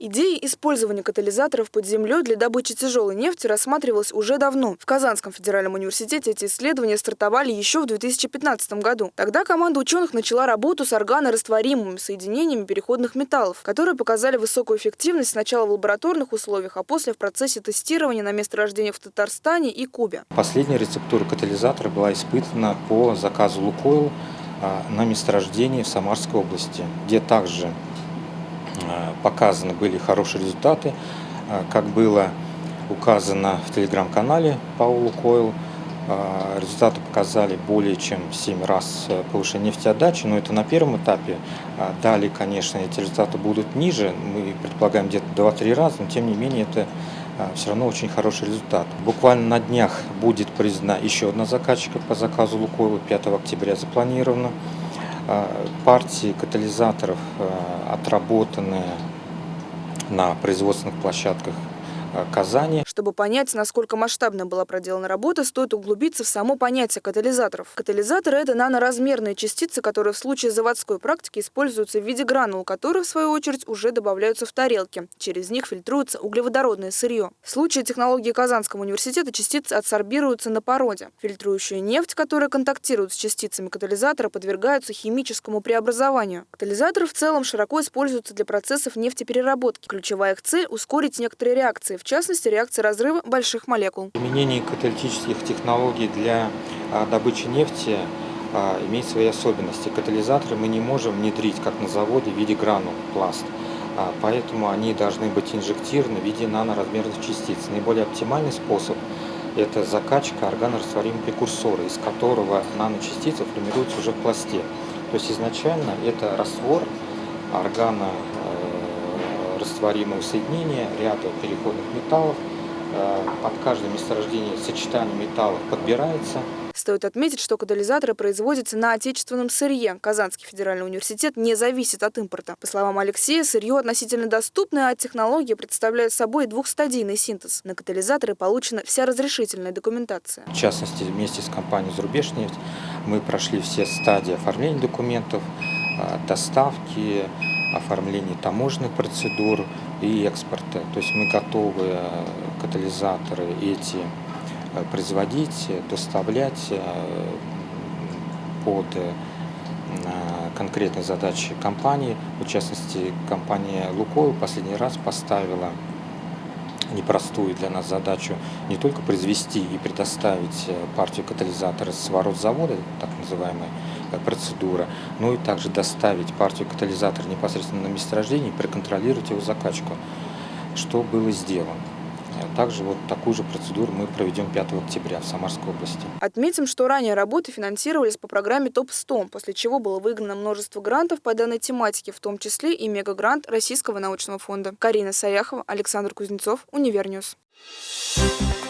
Идея использования катализаторов под землей для добычи тяжелой нефти рассматривалась уже давно. В Казанском федеральном университете эти исследования стартовали еще в 2015 году. Тогда команда ученых начала работу с органорастворимыми соединениями переходных металлов, которые показали высокую эффективность сначала в лабораторных условиях, а после в процессе тестирования на месторождениях в Татарстане и Кубе. Последняя рецептура катализатора была испытана по заказу «Лукойл» а, на месторождении в Самарской области, где также показаны были хорошие результаты, а, как было указано в телеграм-канале Паулу Койл. Результаты показали более чем 7 раз э, повышение нефтеотдачи, но это на первом этапе. Далее, конечно, эти результаты будут ниже, мы предполагаем где-то 2-3 раза, но тем не менее это все равно очень хороший результат. Буквально на днях будет признана еще одна заказчика по заказу Лукойла, 5 октября запланировано. А, партии катализаторов а, отработанные на производственных площадках Казани. Чтобы понять, насколько масштабно была проделана работа, стоит углубиться в само понятие катализаторов. Катализаторы – это наноразмерные частицы, которые в случае заводской практики используются в виде гранул, которые, в свою очередь, уже добавляются в тарелки. Через них фильтруется углеводородное сырье. В случае технологии Казанского университета частицы адсорбируются на породе. Фильтрующая нефть, которая контактирует с частицами катализатора, подвергаются химическому преобразованию. Катализаторы в целом широко используются для процессов нефтепереработки. Ключевая их цель – ускорить некоторые реакции, в частности реакции разрыва больших молекул. Применение каталитических технологий для а, добычи нефти а, имеет свои особенности. Катализаторы мы не можем внедрить, как на заводе, в виде гранул пласт. А, поэтому они должны быть инжектированы в виде наноразмерных частиц. Наиболее оптимальный способ – это закачка органорастворимого прекурсора, из которого наночастицы формируются уже в пласте. То есть изначально это раствор органа растворимого соединения ряда переходных металлов. Э, под каждое месторождение сочетание металлов подбирается. Стоит отметить, что катализаторы производятся на отечественном сырье. Казанский федеральный университет не зависит от импорта. По словам Алексея, сырье относительно доступное, а технология представляет собой двухстадийный синтез. На катализаторы получена вся разрешительная документация. В частности, вместе с компанией «Зарубежнефть» мы прошли все стадии оформления документов, э, доставки, оформлении таможенных процедур и экспорта. То есть мы готовы э, катализаторы эти э, производить, доставлять э, под конкретные задачи компании. В частности, компания «Лукойл» последний раз поставила непростую для нас задачу не только произвести и предоставить партию катализатора с ворот завода, так называемая процедура, но и также доставить партию катализатора непосредственно на месторождение и проконтролировать его закачку, что было сделано. Также вот такую же процедуру мы проведем 5 октября в Самарской области. Отметим, что ранее работы финансировались по программе ТОП-100, после чего было выиграно множество грантов по данной тематике, в том числе и мегагрант Российского научного фонда. Карина Саяхова, Александр Кузнецов, Univer News. Thank you.